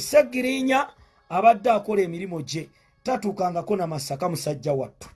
segirinya abadde akola emirimu gye tatuukangako namasaka musajja wattu.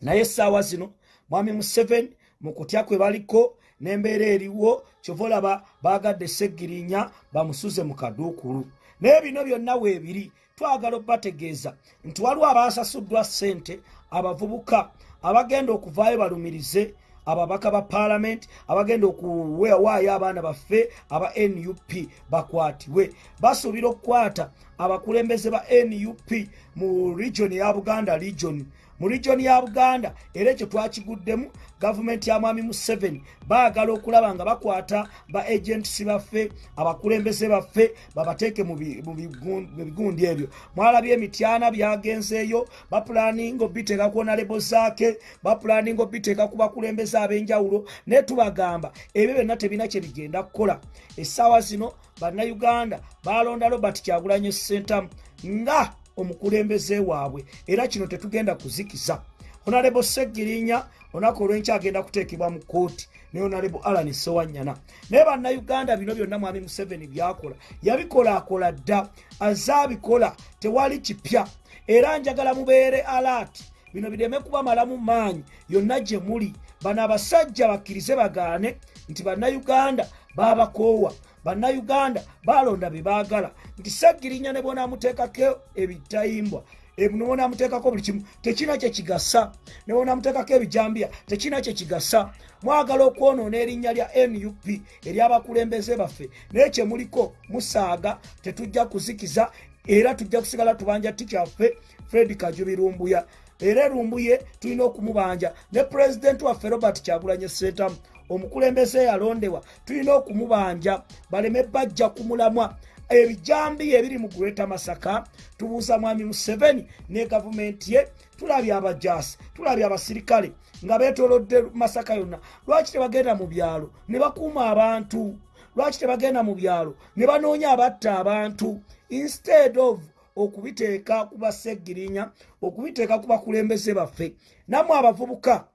Naye essaawa zino mwami museveni mu kutya kwe baliko n'embeera eriwo kyova olaba baagadde segirinya bamusuze mu kaduukulu. Naye bino byonna weebiri twagala obbategeeza nti waliwo abaasasuddwa ssente abavubuka abagenda okuvaayo balumirize ababaka ba paalamenti abagenda okuwaayo abaana baffe aba nup bakwatibwe basuubira okukwata abakulembeze ba nup mu region ya buganda region mu region ya buganda era ekyo twakiguddemu gavumenti ya mwami museveni. Baagala okulaba nga bakwata ba agents baffe abakulembeze baffe babateeke mu bigundi ebyo. Mwalabye emityana byagenzeeyo bapulaninga obiteeka ku onalebo zaake bapulaninga obiteeka ku bakulembeze ab'enjawulo naye tubagamba ebyo byonna tebina kye bigenda kukola. Essaawa zino bannayuganda balonda robert kyagulanyo sentamu nga omukulembeze waabwe. Era kino tetugenda kuzikiza. Honalebo segirinya olunaku olwenkya agenda kuteekebwa mu kooti ne honalebo alan sowanyana. Naye bannayuganda bino byonna mwami museveni byakola yabikolaakola dda azaabikola tewali kipya. Era njagala mubeere alaati bino bireme kubamalamu maanyi yonna gye muli. Bano abasajja bakkirize bagaane nti bannayuganda baabakoowa bannayuganda balonda bye baagala nti segirinya ne bonaamuteekako ebitayimbwa. Nebonaamuteekako buli kimu tekina kyekigasa ne bonaamuteekako ebijambiya tekina kyekigasa mwagala okwonoona erinnya lya nup eryabakulembeze baffe. Naye kyemuliko musaaga tetujja kuzikiza era tujja kusigala tubanja tikyaffe fred kajubirumbuya. Era erumbuye tulina okumubanja ne pulezidenti waffe robert kyagulanye sentamu omukulembeze yalondewa tulina okumubanja baleme bajja kumulamwa ebijambi ebiri mu gureta masaka tubuuza mwami museveni ne gavumenti ye tulabye abajasi tulabye abasirikale nga betolodde masaka yonna. Lwaki tebagenda mu byalo? Ne bakuuma abantu. Lwaki tebagenda mu byalo? Ne banoonya abatta abantu. Instead of okubiteeka ku basegirinya okubiteeka ku bakulembeze baffe nammwe abavubuka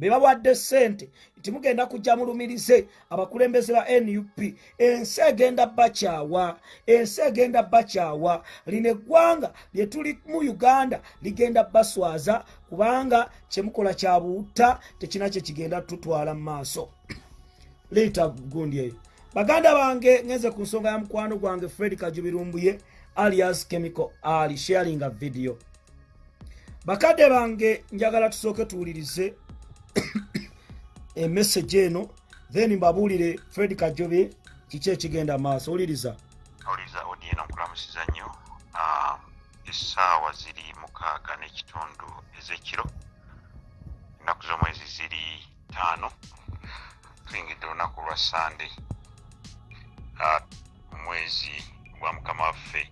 be bawadde ssente nti mugenda kujja mulumirize. Abakulembeze ba nup ensi egenda bakyawa ensi egenda bakyawa. Lino eggwanga lye tuli mu uganda ligenda baswaza kubanga kyemukola kya buutta tekina kye kigenda tutwala mu maaso. Liita gundi eyo. Baganda bange ngenze ku nsonga ya mukwano gwange fred kajubirumbuye alias chemical ali sharinga video. Bakadde bange njagala tusooke tuwulirize emessage eno then mbabuulire fred kajobe kiki ekigenda maaso? Owuliriza awuliriza odieno nkulamusiza nnyo. Ah, essaawa ziri mukaaga n'ekitundu ez'ekiro ennaku z'omwezi ziri ttaano tuyingidde olunaku lwa sande omwezi gwa mukama waffe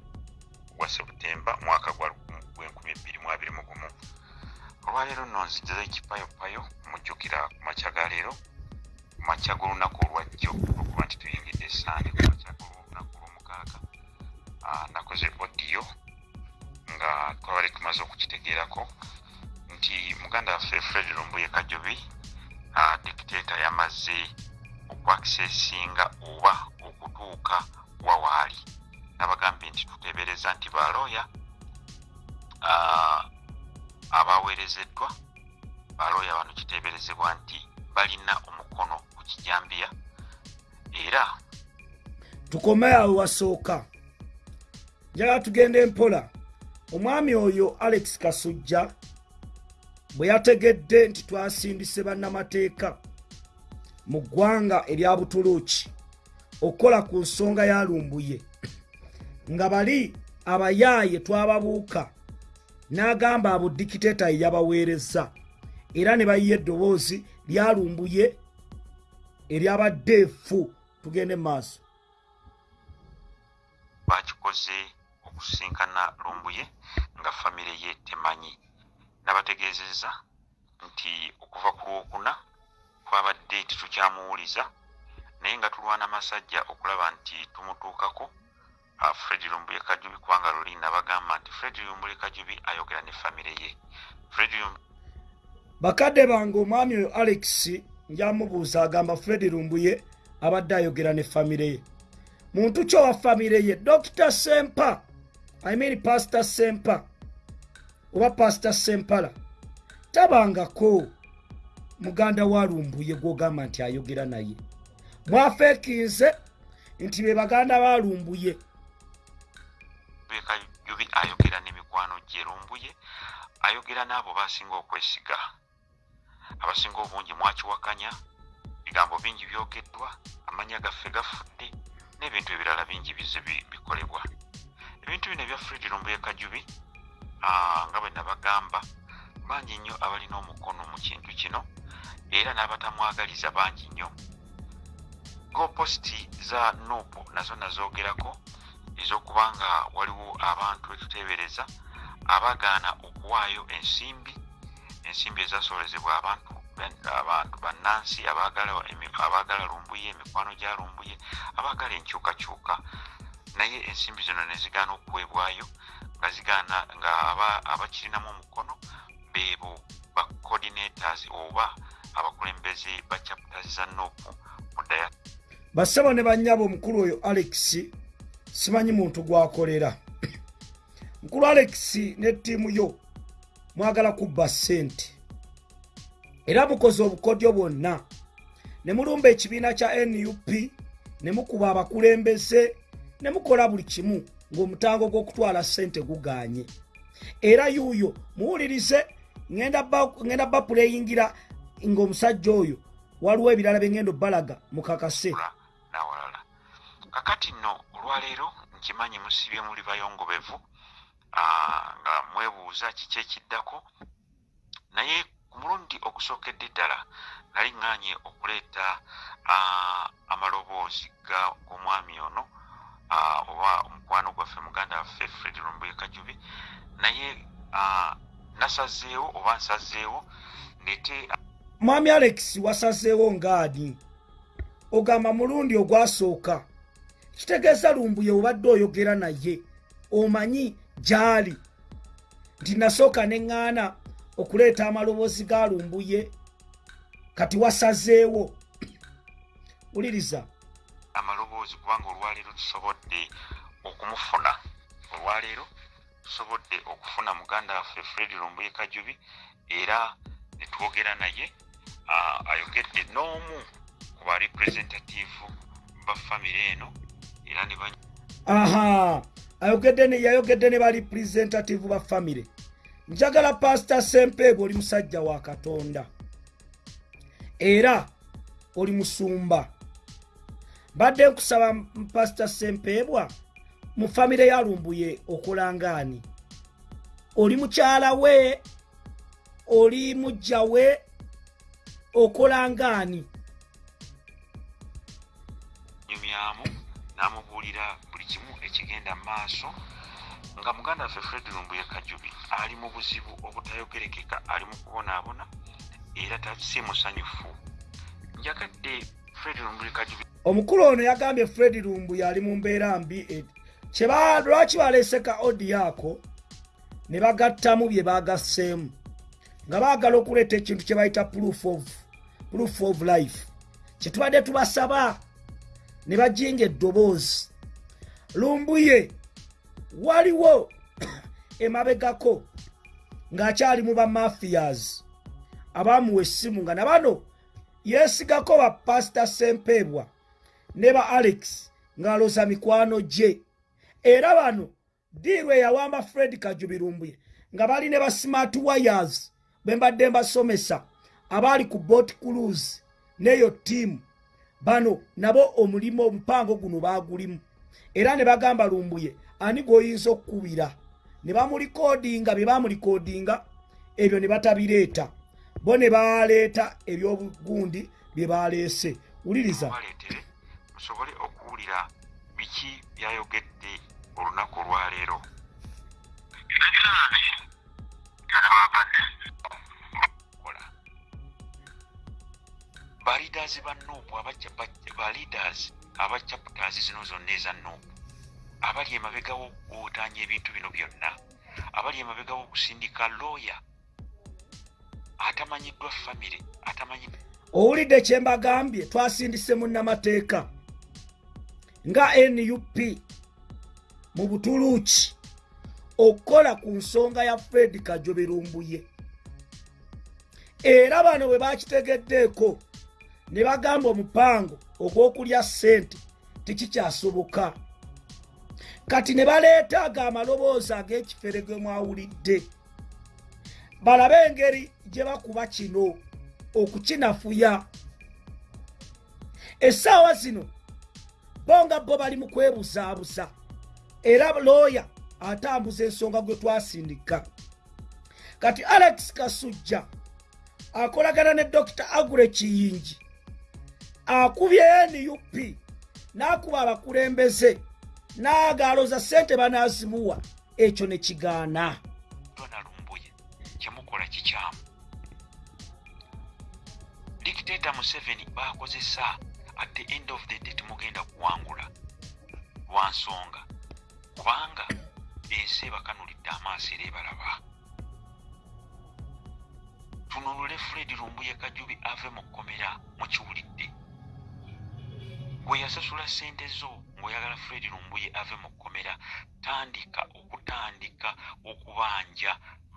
gwa sebutemba mwaka gwa gwenkumi ebbiri mu abiri mu gumu. Olwaleero nno nzijjaza ekipayopayo mujjukira ku makya ga leero ku makya g'olunaku olwajjo okuba nti tuyingidde esande ku makya g'olunaku lw'omukaaga Ah, nakoze odiyo nga twabale tumaze okukitegeerako nti muganda waffe fred lumbuye kajobi dikiteeta yamaze okwakisesinga oba okutuuka wawaali nabagambye nti tuteebereza nti balooya abaweerezeddwa balooya bano kiteeberezebwa nti balina omukono ku kijambiya. Era tukome awo wasooka. Njagala tugende mpola. Omwami oyo alex kasujja bwe yategedde nti twasindise bannamateeka mu ggwanga erya butuluuki okukola ku nsonga ya lumbuye nga bali abayaaye twababuuka n'agamba abo dikiteeta ye yabaweereza. Era ne bayiya eddoboozi lyalumbuye eryabadde efu tugende maaso. Bakikoze okusinkana lumbuye nga famire ye temanyi. Nabategeezezza nti okuva ku lwokuna twabadde tetukyamuwuliza naye nga tulwana masajja okulaba nti tumutuukako fred lumbuye kajubi kubanga luli nabagamba nti fred lumbuye kajubi ayogera ne famire ye. Fred bakadde bange omwami oyo alex njamubuuza agamba fred lumbuye abadde ayogera ne famire ye. Muntu kyo wa famire ye dr sempa i mean pastor sempa oba pastor sempala tabangako. Muganda wa lumbuye gwogamba nti ayogera naye. Mwafeekinze nti be baganda ba lumbuye. Ayogera n'emikwano gye lumbuye ayogera n'abo basinga okwesiga abasinga obungi mwakiwakanya bigambo bingi byogeddwa amanya gaffe gafudde n'ebintu ebirala bingi bize bi- bikolebwa. Ebintu bino ebya fred lumbuye kajubi ah, nga bwe nabagamba bangi nnyo abalina omukono mu kintu kino era n'abatamwagaliza bangi nnyo. Gopositi za nupu nazo nazoogerako ez'okuba nga waliwo abantu betuteebereza abagaana okuwaayo ensimbi ensimbi ezasobozebwa abantu abantu bannansi abaagala lumbuye emikwano gya lumbuye abaagala enkyukakyuka. Naye ensimbi zino ne zigaana okuweebwayo nga zigaana nga aba- abakirinamu omukono beebo ba coordinators oba abakulembeze ba chapters za nopu mu daya bassebo ne bannyabo omukulu oyo alex simanyi muntu gwakolera mukulu alex ne ttiimu yo mwagala kubba ssente. Era mukoze obukodyo bwonna. Ne mulumba ekibiina kya nup ne mukuba abakulembeze ne mukola buli kimu ng'omutango gw'okutwala ssente guganye. Era yuuyo muwulirize ŋŋenda ba- ŋŋenda bapuleyingira ng'omusajja oyo waliwo ebirala bye ŋŋenda obbalaga mukakase kakati nno olwaleero nkimanyi musibye muli bayongobevu nga mwebuuza kiki ekiddako? Naye ku mulundi ogusookedde ddala nali ŋŋaanye okuleeta ah, amaloboozi g'omwami ono ah, oba omukwano gwaffe muganda waffe fred lumbuye kajubi. Naye ah, nasazeewo oba nsazeewo ndeete mwami alex wasazeewo ngaani ogamba mulundi ogwasooka. Kitegeeza lumbuye obadde oyogera naye omanyi gyali. Nti nasooka neŋŋaana okuleeta amaloboozi ga lumbuye kati wasazeewo. Wuliriza. Amaloboozi kubanga olwaleero tusobodde okumufuna. Olwaleero tusobodde okufuna muganda waffe fred lumbuye kajubi era ne twogera naye ayogedde n'omu ku ba representative ba famire eno era ne aha! ne yayogedde ne ba representative ba famire njagala pasita sempeebwe oli musajja wa katonda. Era oli musumba. Mbadde nkusaba pasita sempeebwa mu famire ya lumbuye okulangaani oli mukyala we oli mujja we okolangaani ekigenda mu maaso nga muganda waffe fred lumbuye kajubi ali mu buzibu obutayogerekeka ali mu kubonaabona era si musanyufu. Njagadde fred lumbuye kajubi. Omukulu ono yagambye fred lumbuye ali mu mbeera mbi e- lwaki baleeseka odiyo ako ne bagattamu bye bagasseemu nga baagala okuleeta ekintu kye bayita proof of, proof of life. Kyetubadde tubasaba ne bajinga eddoboozi lumbuye waliwo emabegako ng'akyali mu bamafias abaamuwa essimu nga nabano yeesigako ba pasita sempeebwa ne ba alex ng'aloza mikwano gye. Era bano diirwe eyawamba fred kajubirumbuye nga bali ne ba smart wires bwe mbadde mbasomesa abaali ku bot cruise n'eyo ttiimu. Bano nabo omulimu omupango guno baagulimu era ne bagamba lumbuye ani gw'oyinza okkubira ne bamulikoodinga bye bamulikoodinga ebyo ne batabireeta. Bo ne baleeta ebyobugundi bye baleese. Wuliriza? Musobole okuwulira biki byayogedde olunaku olwaleero kola baleaders ba nopu baleaders aba chapters zino zonna eza nopu abali emabega w'okuwootanya ebintu bino byonna. Abali emabega w'okusindika looya atamanyiddwa famire atamanyi. Owulidde kye mbagambye twasindise munnamateeka nga nup mu butuluuki okukola ku nsonga ya fred kajoberumbuye era bano bwe bakitegeddeeko ne bagamba omupango ogw'okulya ssente tekikyasoboka. Kati ne baleeta ago amaloboozi ag'ekifere gwe mwawulidde balabe engeri gye bakuba kino okukinafuya. Essaawa zino bo nga bo bali mu kwebuzaabuza era looya atambuza ensonga gwe twasindika. Kati alex kasujja akolagana ne dr agure kiyingi akubye nup n'akuba abakulembeze n'agaaloza ssente banaazimuwa ekyo ne kigaana. Donalumbuye kyemukola kikyamu. Dikiteeta museveni bakozesa at the end of the day temugenda kuwangula. Lwa nsonga kubanga ensi ebakanulidde amaaso era ebalaba. Tunulule fred lumbuye kajubi ave mu kkomera mukiwulidde bwe yasasula ssente zo ng'oyagala fred lumbuye ave mu kkomera tandika okutandika okubanja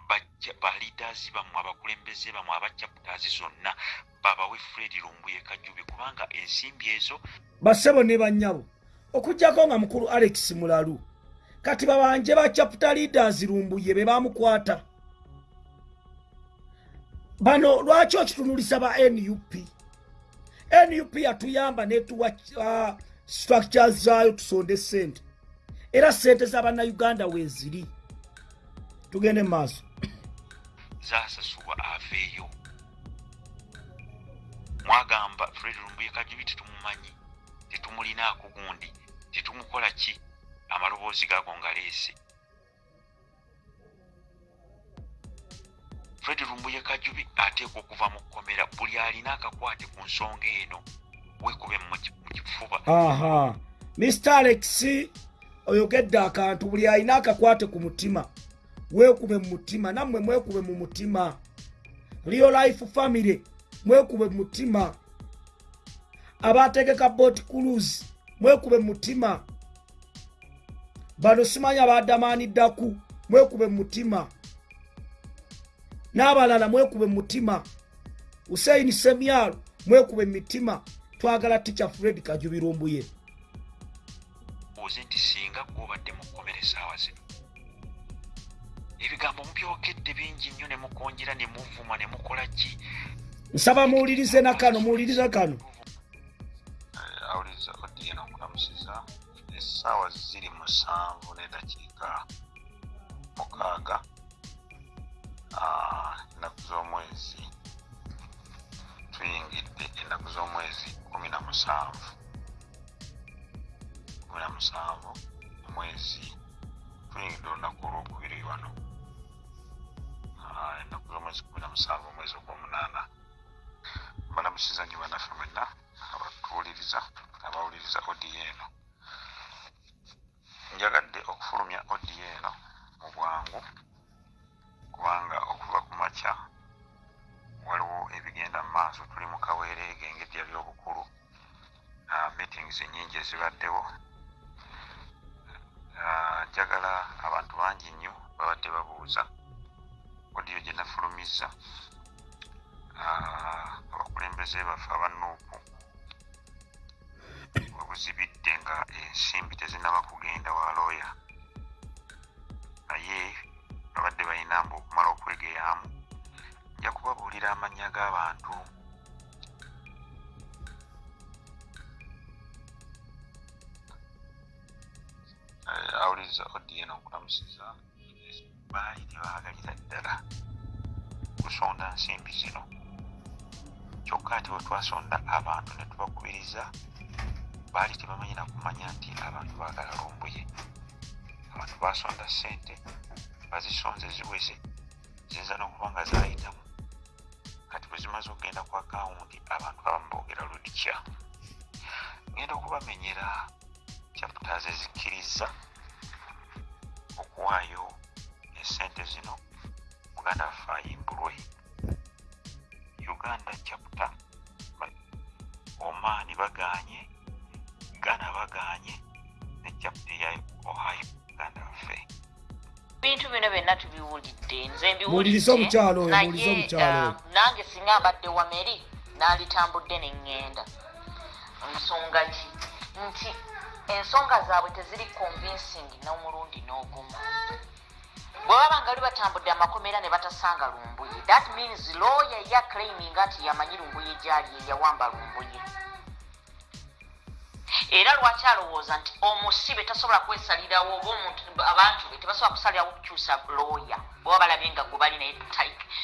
bajja balidazi bammwe abakulembeze bammwe abachaputaazi zonna babawe fred lumbuye kajubi kubanga ensimbi ezo bassebo ne bannyabo okugjako nga mukulu alex mulalu kati babanje ba chapter leaders lumbuye be bamukwata bano lwaki okitunuliza ba nup nup yatuyamba netuwa uh, structures zaayo tusonde sente. Era sente z'abannayuganda weeziri. Tugende maaso. Zasasulwa aveeyo. Mwagamba fred lumbuye kajubi tetumumanyi tetumulinaako gundi tetumukola ki? Amaloboozi gaago nga leese fred lumbuye kajubi ateekwa okuva mu kkomera buli alina akakwate ku nsonga eno. Wekube mu ki- mu kifuba. Aha. Mr alex oyogedde akantu buli alina akakwate ku mutima. Weekube mu mutima nammwe mwekube mu mutima. Real life family mwekube mu mutima. Abategeka bot cruise mwekube mu mutima. Bano simanyi abadamaaniddaku mwekube mu mutima n'abalala mwekube mu mutima. Huseini semyalo mwekube mitima. Twagala tica fred kajubirumbuye. Oze nti singa gwobadde mu kkomera essaawa zino. Ebigambo mubyokedde bingi nnyo ne mukonjera ne muvuma ne mukola ki? Nsaba muwulirize nakano muwulirize kano. Awuliriza odiyena okulamusiza essaawa ziri musanvu n'eddakiika mukaaga ennaku z'omwezi. Tuyingidde ennaku z'omwezi kumi na musanvu. Kumi na musanvu omwezi. Tuyingidde olunaku olwokubiri wano. Ah, ennaku z'omwezi kumi na musanvu omwezi ogw'omunaana. Balamusiza nnyo bannaffe mwenna abatuwuliriza abawuliriza odiyo eno. Njagadde okufulumya odiyo eno mu bwangu でしがって n'okulamusiza baali tebaagalira ddala kusonda nsimbi zino kyokka ati bwe twasonda abantu ne tubakubiriza baali tebamanyi na kumanya nti abantu baagala lumbuye abantu basonda ssente bazisonze ziweze ziyinza n'okuba nga zaayitamu kati bwe zimaze okugenda ku akawunti abantu abamu boogera ludikya ngenda okubamenyera chapters ezikkiriza Muwulirize omukyalo oyo, muwulirize omukyalo oyo. ah, nange singa mbadde wameri nalitambudde neŋŋenda nsonga ki? Nti ensonga zaabwe teziri convincing n'omulundi n'ogumu bwe baba nga li batambudde amakomera ne batasanga lumbuye that means lawyer ya claiming nti yamanyi lumbuye gyali eyawamba lumbuye. Era lwaki alowooza nti omusibe tasobola kwesalirawo oba omuntu abantu be tebasobola kusalirawo kukyusa looya bweba balabye nga gwe bali naye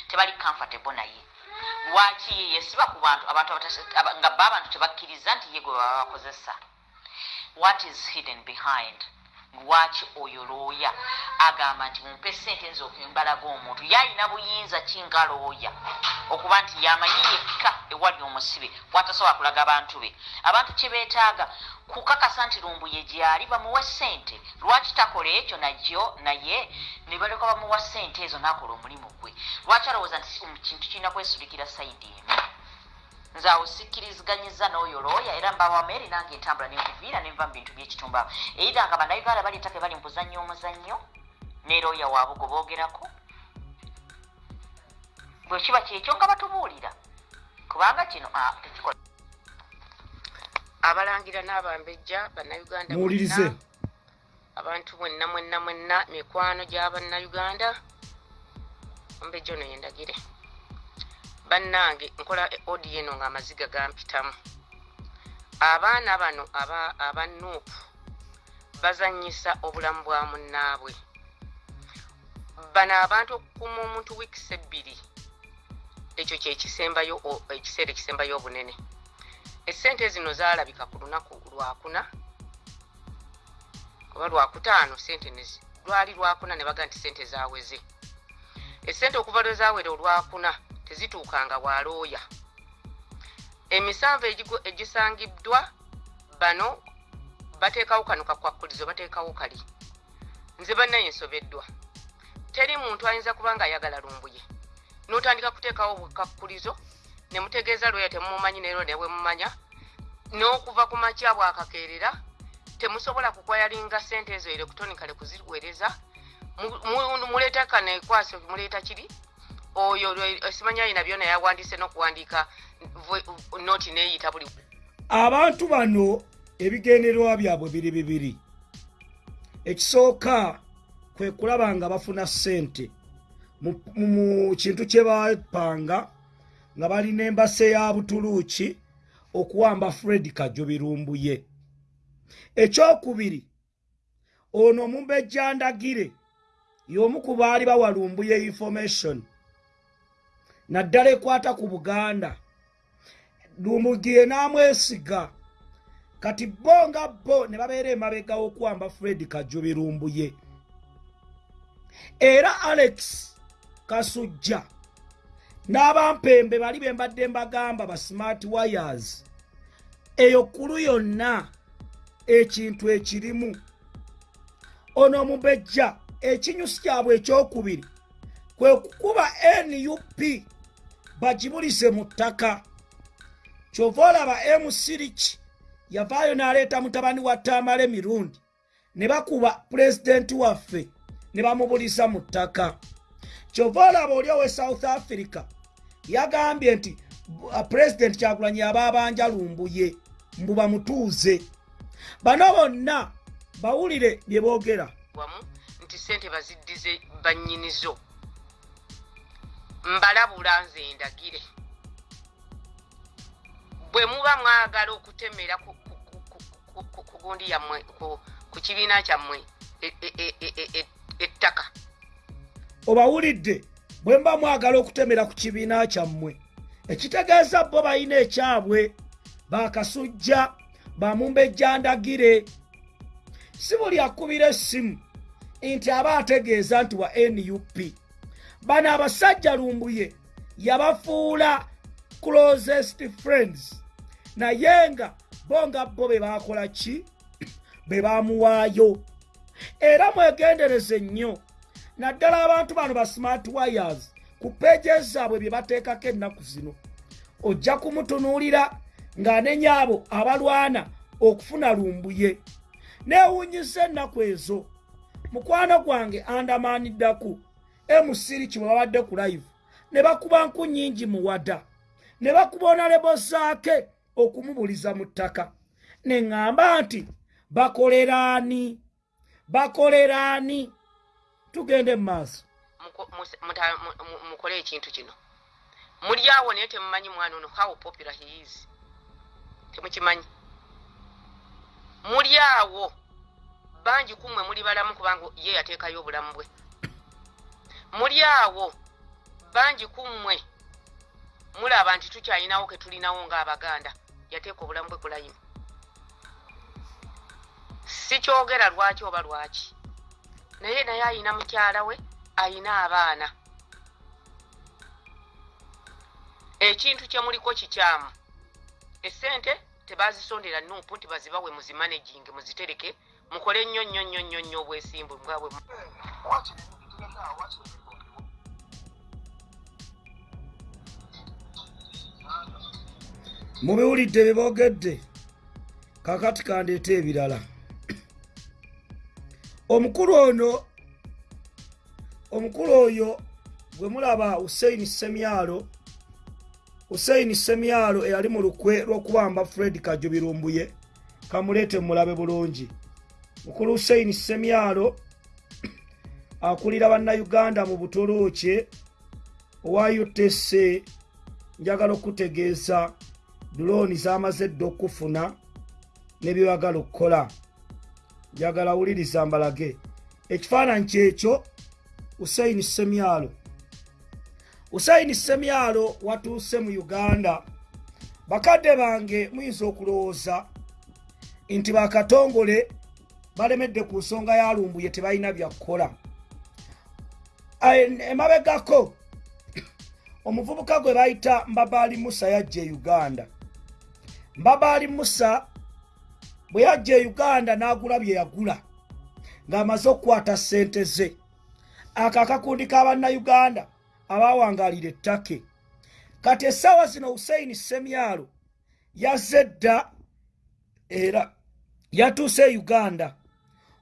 tebali comfortable naye. Lwaki? Ye yesiba ku bantu abantu nga ba abantu tebakkiriza nti ye gwe baba bakozesa what is hidden behind lwaki oyo looya agamba nti mumpe sente nze okumbalaga omuntu yalina buyinza kinga looya okuba nti yamanyi yekka ewali omusibe bwatasobola kulaga abantu be. Abantu kyebeetaaga kukakasa nti lumbuye gyali bamuwa sente lwaki takola ekyo najyo naye ne baleka bamuwa sente ezo nakola omulimu gwe? Lwaki alowooza nti kintu kirina kwesulikira sayidi emu nze awo sikkiriziganyiza n'oyo looya era mbaba meri nange entambula nenkuviira nenva mu bintu byekitumbawo eira nga bannayuganda baleetake bali mukuzannyo omuzannyo ne looya waabwe gwe boogerako. Bwe kiba kyekyo nga batubuulira kubanga kino ah, tekikola. Abalangira n'abambejja bannayuganda muwulirize. abantu mwenna mwenna mwenna mikwano gy'abannayuganda ombejja ono yendagire bannange nkola odi eno ng'amaziga gampitamu. Abaana bano aba- aba nuupu bazanyisa obulamu bwa munnaabwe. Bano abantu okukuuma omuntu wiikisi ebbiri ekyo kyekisembayo ekiseera ekisembayo obunene. Esente zino zaalabika ku lunaku lwakuna oba lwakutaano sente lwali lwakuna ne baga nti sente zaweze esente okuva lwe zawera olwakuna tezituukanga bwalooya emisanvu egisangiddwa bano bateekawo kano kakwakkulizo bateekawo kali. Nze bannaye nsobeddwa. Teri muntu ayinza kuba nga ayagala lumbuye. N'otandika kuteekawo bukakkulizo ne mutegeeza lweya temumumanyi neero ne bwe mumanya n'okuva ku makya bwakakeerera temusobola kukwayalinga sente ezo electronicale kuziweereza Mu- mu- muleeta kano ekwasi muleeta kiri oyo simanyi ayina byona yawandiise n'okuwandiika vo- noti neeyita buli abantu bano ebigendererwa byabwe biri bibiri. Ekisooka kwe kulaba nga bafuna ssente. Mu- kintu kye bapanga nga balina embase ya butuluuki okuwamba fred kajo birumbuye ekyokubiri ono omumbejjandagire y'omu ku baali bawalumbuye information naddala ekwata ku buganda. Lumugire n'amwesiga kati bo nga bo ne babeera emabega w'okuwamba fred kajo birumbuye era alex kasujja n'abampembe bali be mbadde mbagamba ba smart wires. Eyo kulu yonna ekintu ekirimu. Ono omubejja ekinyusi kyabwe ekyokubiri kwe kukuba nup bagibulise mu ttaka. Kyova olaba msiriki yavaayo n'aleeta mutabani wa tamale mirundi ne bakuba pulezidenti waffe ne bamubulisa mu ttaka. Kyova olaba oli owe south africa yagambye nti pulezidenti kyagulanyi aba abanja lumbuye mbu bamutuuze. Bano bonna bawulire bye boogera. Nti sente baziddize bannyinizo mbalabula nze ndagire. Bwe muba mwagala okutemera ku- gundi yammwe ku- kibiina kyammwe e- e- e- ettaka. Obawulidde bwe mba mwagala okutemera ku kibiina kyammwe. Ekitegeeza bo balina ekyabwe bakasujja bamumbejjandagire si buli akubira essimu nti aba ategeeza nti wa nup bano abasajja lumbuye yabafuula closest friends. Naye nga bo nga bo be bakola ki? Be bamuwaayo era mwegendereze nnyo. Naddala abantu bano ba smart wires ku peje zaabwe bye bateekako ennaku zino. Ojja kumutunuulira ng'anenya abo abalwana okufuna lumbuye. Neewuunyisa ennaku ezo. Mukwano gwange andamaaniddaku emusiriki bwe babadde ku live. Ne bakuba nku nnyingi muwada ne bakuba onalebo zaake okumubuliza mu ttaka. Ne ŋŋamba nti bakoleraani bakoleraani tugende mu maaso. Mukole ekintu kino. Muli awo naye temumanyi mwana ono how popular he is. Temukimanyi. Muli awo. Bangi kummwe muli balamu kubanga ye yateekayo obulamu bwe muli awo. Bangi kummwe mulaba nti tukyalinawo ke tulinawo ng'abaganda. Yateeka obulamu bwe kulayimu sikyogera lwaki oba lwaki. Naye naye ayina mukyala we ayina abaana. Ekintu kyemuliko kikyamu. Esente tebazisondera nupu nti bazibawe muzimanagingi muzitereke mukole nnyo nnyo nnyo nnyo nnyo obwesimbu nga bwe mu- mubiwulidde bye boogedde kakati kandeeta ebirala. Omukulu ono omukulu oyo gwe mulaba huseini semyalo huseini semyalo eyali mu lukwe lw'okubamba fred kajubirumbuye kamuleete mulabe bulungi. Mukulu huseini semyalo akulira bannayuganda mu butolookye owa utc njagala okutegeeza dulooni zamaze dda okufuna nebyeyagala okukola. Njagala wuliriza mbalage ekifaananyi kyekyo usaini semyalo usaini semyalo watuuse mu uganda. Bakadde bange muyinza okulowooza nti bakatongole balemedde ku nsonga yalumbuye tebalina byakukola emabegako omuvubuka gwe bayita mbabaali musa yajja e uganda. Mbabaali musa bwe yajja e uganda n'agula bye yagula ng'amaze okukwata ssente ze. Ako akakundi k'abannayuganda abawangalira ettake. Kati essaawa zino huseini semyalo yazze dda era yatuuse e uganda.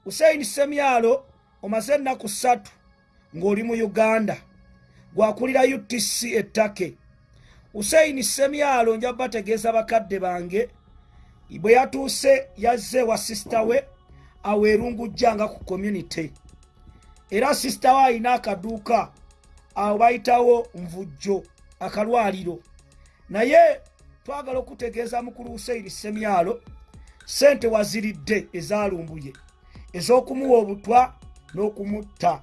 Huseini semyalo omaze ennaku ssatu ng'oli mu uganda. Gwakulira utc ettake huseini semyalo nja bategeeza bakadde bange bwe yatuuse yazze wa sisita we awo erungujjanga ku community. Era sisita we alina akaduuka awo bayitawo nvujjo akalwaliro. Naye twagala okutegeeza mukulu huseini semyalo sente waziridde ezalumbuye ez'okumuwa obutwa n'okumutta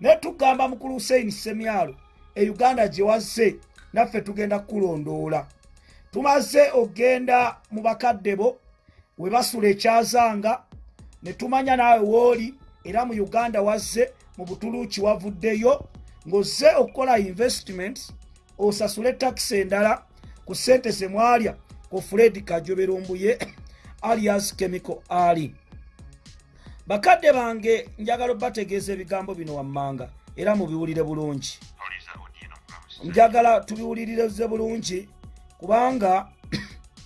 naye tugamba mukulu huseini semyalo e uganda gye wazze naffe tugenda kukulondoola. Tumaze okgenda mu bakadde bo we basula ekyazanga ne tumanya naawe wooli era mu uganda wazze mu butuluuki wavuddeyo ng'ozze okukola investment osasule takisi endala ku ssente ze mwalya ku fred kajoberumbuye alias chemical ali bakadde bange njagala obategeeza ebigambo bino wammanga era mubiwulire bulungi. Njagala tubiwulirize bulungi kubanga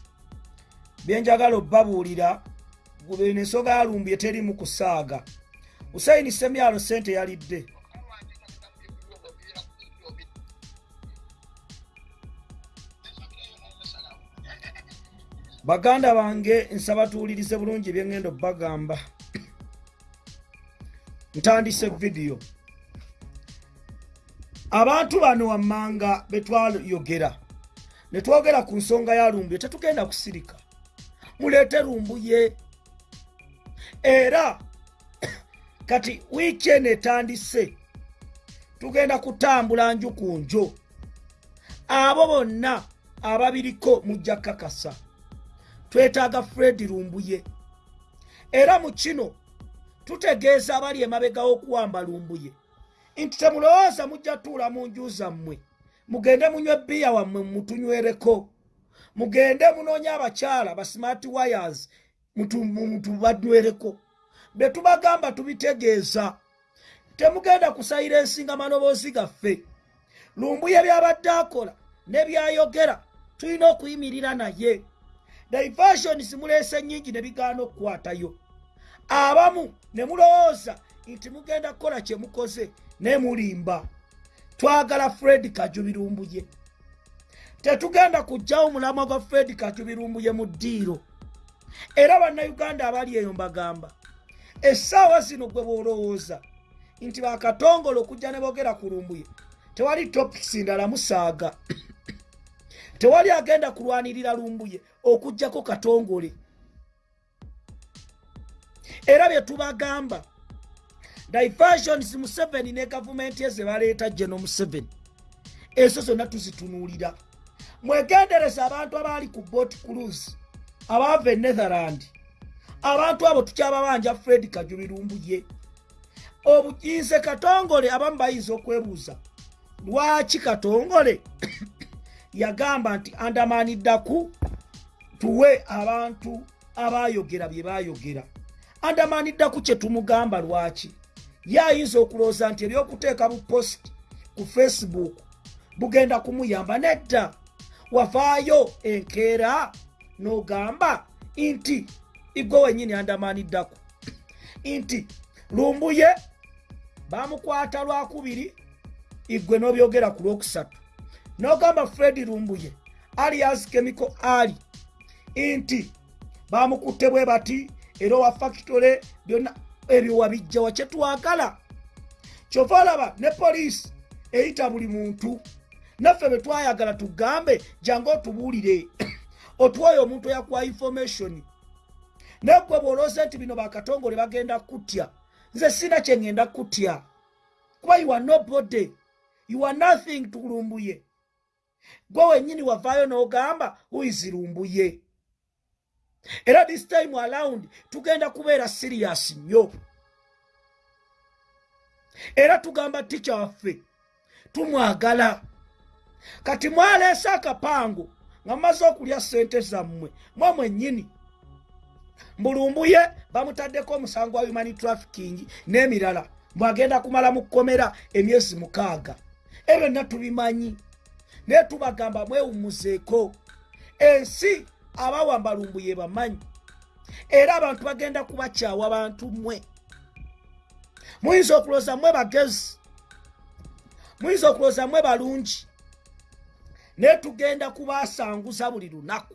byenjagala obbabuulira bino ensonga yalumbye terimu kusaaga. Husaini semyalo sente yalidde. Baganda bange nsaba tuwulirize bulungi byeŋŋenda obbagamba ntandise vidiyo abantu bano wammanga betwayogera ne twogera ku nsonga ya lumbuye tetugenda kusirika. Muleete lumbuye era kati wiiki eno etandise. Tugenda kutambula nju ku njo abo bonna ababiriko mujja kakasa twetaaga fred lumbuye. Era mu kino tutegeeza abali emabega w'okuwamba lumbuye. Nti temulowooza mujja tuula mu nju zammwe. Mugende munywe bbiya wammwe mutunywereko. Mugende munoonye abakyala ba smart wires mutubanywereko bye tubagamba tubitegeeza. Temugenda kusayira ensinga maloboozi gaffe. Lumbuye byabadde akola ne byayogera tulina okuyimirira naye. Diversions muleese nnyingi ne bigaana okukwatayo abamu ne mulowooza nti mugenda kukola kyemukoze naye mulimba. Twagala fred kajubirumbuye tetugenda kugjawo mulamwa gwa fred kajubirumbuye mu ddiiro. Era bannayuganda abali eyo mbagamba essaawa zino gwe bwolowooza nti bakatongole okujja ne boogera ku lumbuye tewali topics ndala musaaga. Tewali agenda kulwanirira lumbuye okugjako katongole era bye tubagamba. Diversions museveni ne gavumenti eze baleeta geno museveni. Ezo zonna tuzitunuulira mwegendereza abantu abaali ku bot cruise abaava e netherland abantu abo tukyababanja fred kajubirumbuye obuyinze katongole abamu bayinza okwebuuza lwaki katongole yagamba nti andamanidaku tuwe abantu abayogera bye bayogera andamaniddaku kye tumugamba lwaki? Ye ayinza okulowooza nti ebyokuteeka bu post ku facebook bugenda kumuyamba nedda. Wavaayo enkeera n'ogamba nti igwe wenyini andamaniddaku nti lumbuye bamukwata lwakubiri igwe n'obyogera ku lwokusatu. N'ogamba fred lumbuye alias chemical ali. Nti bamukutte bwe bati era owa factore byonna ebyo wabijjawa kyetwagala kyova olaba ne poliisi eyita buli muntu naffe bwe twayagala tugambe jange otubuulire. Otuwoyo omuntu eyakuwa information. Negwe bwolooze nti bino bakatongole bagenda kutya nze sina kyeŋŋenda kutya. Kuba you are nobody you are nothing tulumbuye. Gwe wennyini wavaayo n'ogamba uizirumbuye era this time around tugenda kubeera sirias nnyo. Era tugamba tica waffe tumwagala. Kati mwaleese akapango nga mumaze okulya sente zammwe mwe mwennyini. Mbulumbuye bamutaddeko omusango wa human trafficking n'emirala mwagenda kumala mu kkomera emyezi mukaaga. Ebyo byonna tubimanyi naye tubagamba mwewumuzeeko ensi abawamba lumbuye bamanyi. Era abantu bagenda kubakyawa bantu mmwe. Muyinza okulooza mmwe bagezi. Muyinza okulooza mmwe balungi. Naye tugenda kubasanguza buli lunaku.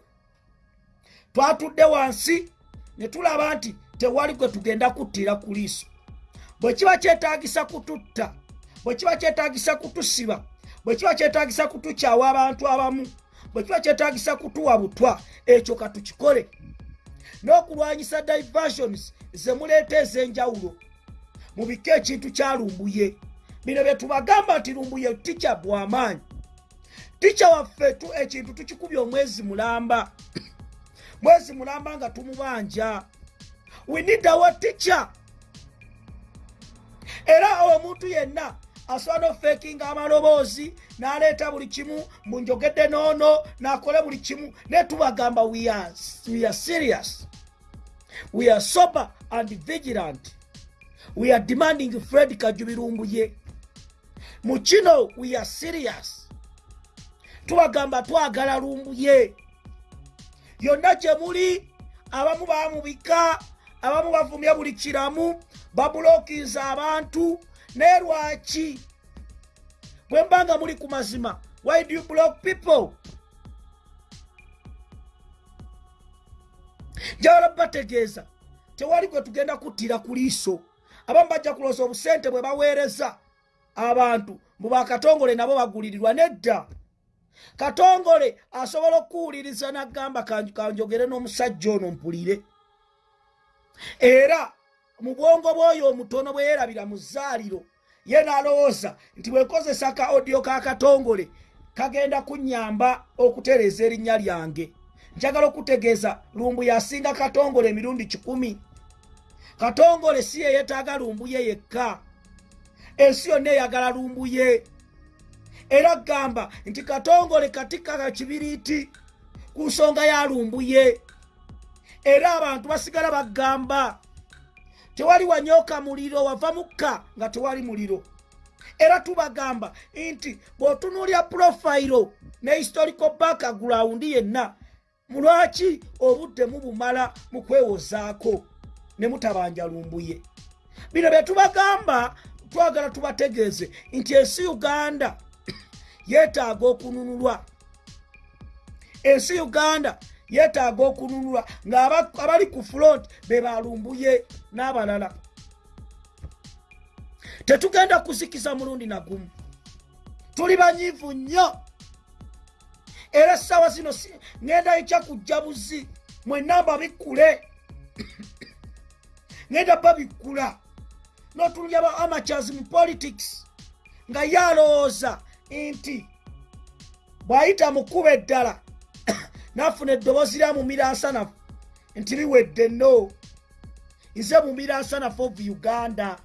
Twatudde wansi ne tulaba nti tewali gwe tugenda kuttira ku liiso. Bwe kiba kyetaagisa kututta bwe kiba kyetaagisa kutusiba bwe kiba kyetaagisa kutukyawa abantu abamu bwe kiba kyetaagisa kutuwa butwa ekyo katukikole n'okulwanyisa diversions ze muleeta ez'enjawulo. Mubike ekintu kya lumbuye. Bino bye tubagamba nti lumbuye tica bw'amaanyi. Tica waffe tu ekintu tukikubye omwezi mulamba. Mwezi mulamba nga tumubanja. We need our teacher. Era omuntu yenna asobola n'ofeekinga amaloboozi n'aleeta buli kimu munjogedde noono n'akole buli kimu. Naye tubagamba we are, serious. We are sober and vigilant. We are demanding fred kajubirumbuye mu kino we are serious. Tubagamba twagala lumbuye yonna gye muli abamu bamubika abamu bavumye buli kiramu babulokinza abantu naye lwaki? Bwe mba nga muli ku mazima why do you block people? Njagala bategeeza tewali gwe tugenda kuttira ku liiso. Abamu bajja kulooza obusente bwe baweereza abantu mu bakatongole nabo bagulirirwa nedda. Katongole asobola okuwuliriza nagamba kanjogere n'omusajja ono mpulire. Era mu bwongo bw'oyo omutono bwe yeerabira mu zzaaliro ye n'alowooza nti bwekozesa ka odiyo ka katongole kagenda kunnyamba okutereeza erinnya lyange. Njagala okutegeeza lumbu yasinga katongole emirundi kikumi. Katongole si ye yeetaaga lumbuye yekka. Ensi yonna eyagala lumbuye era gamba nti katongole katikaka kibiriiti ku nsonga ya lumbuye era abantu basigala bagamba tewali wanyooka muliro wava mukka nga tewali muliro. Era tubagamba nti bw'otunuulya purofayiro ne historical background yenna mulwaki obudde mubumala mu kwewozaako ne mutabanja lumbuye. Bino bye tubagamba twagala tubategeeze nti ensi uganda yeetaaga okununulwa. Ensi uganda yeetaaga okununulwa ng'abali ku front be balumbuye n'abalala. Tetugenda kuzikiza mulundi nagumu tuli banyiivu nnyo. Era essaawa zino ŋenda ekya kujja buzi mwenamba bikkule. Ŋenda babikkula. N'otulya ba amatures mu politics nga ye alowooza nti bw'ayita mukuba eddala n'afuna eddoboozi lya mumira nsanafu nti biwedde no nze mumira nsanafu of uganda.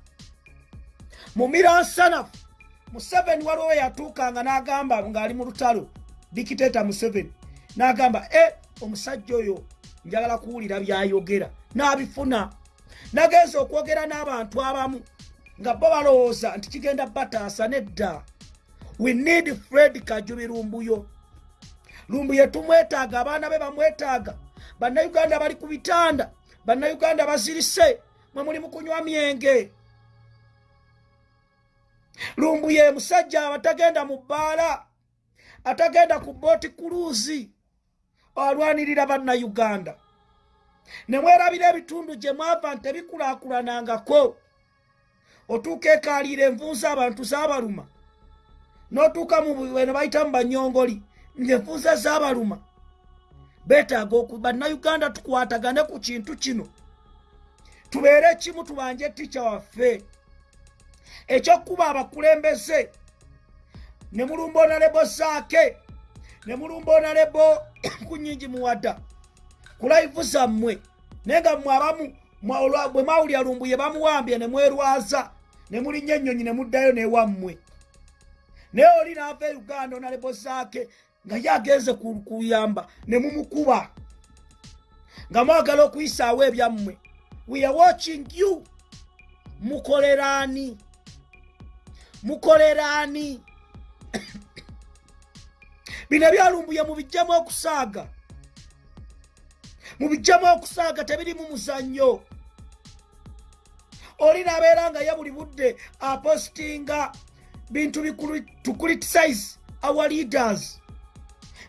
Mumira nsanafu museveni waliwo we yatuukanga n'agamba ng'ali mu lutalo dikiteeta museveni. N'agamba e omusajja oyo njagala kuwulira byayogera n'abifuna. Nagenza okwogera n'abantu abamu nga bo balowooza nti kigenda bataasa nedda. We need fred kajubi lumbuyo lumbuye tumwetaaga abaana be bamwetaaga. Bannayuganda bali ku bitanda bannayuganda bazirise mwe muli mu kunywa myenge. Lumbuye musajja abatagenda mu bbaala atagenda ku booti kuluuzi alwanirira bannayuganda. Ne mwerabira ebitundu gye mwava nti tebikulaakulanangako otuuka ekaaliira envunza abantu zaabaluma n'otuuka mubwene bayita mu banyongoli ngaenvunza zaabaluma beetaaga bannayuganda tukwatagane ku kintu kino. Tubeere kimu tubanje tica waffe. Ekyokuba abakulembeze ne mulumba onalebo zaake ne mulumba onalebo ku nyingi muwada ku laivu zammwe naye nga mmwe abamu bwe mwawulira lumbuye bamuwambye ne mwerwaza ne mulinnya ennyonyi ne muddayo newammwe naye oli naava e uganda onalebo zaake nga ye agenze kuyamba ne mumukuba. Nga mwagala okuyisaawo ebyammwe. We are watching you. Mukoleraani mukoleraani bino ebyalumbuye mubijjamu okusaaga mubijjamu okusaaga tebirimu muzannyo. Oli nabeera nga ye buli budde apostinga bintu to criticize our leaders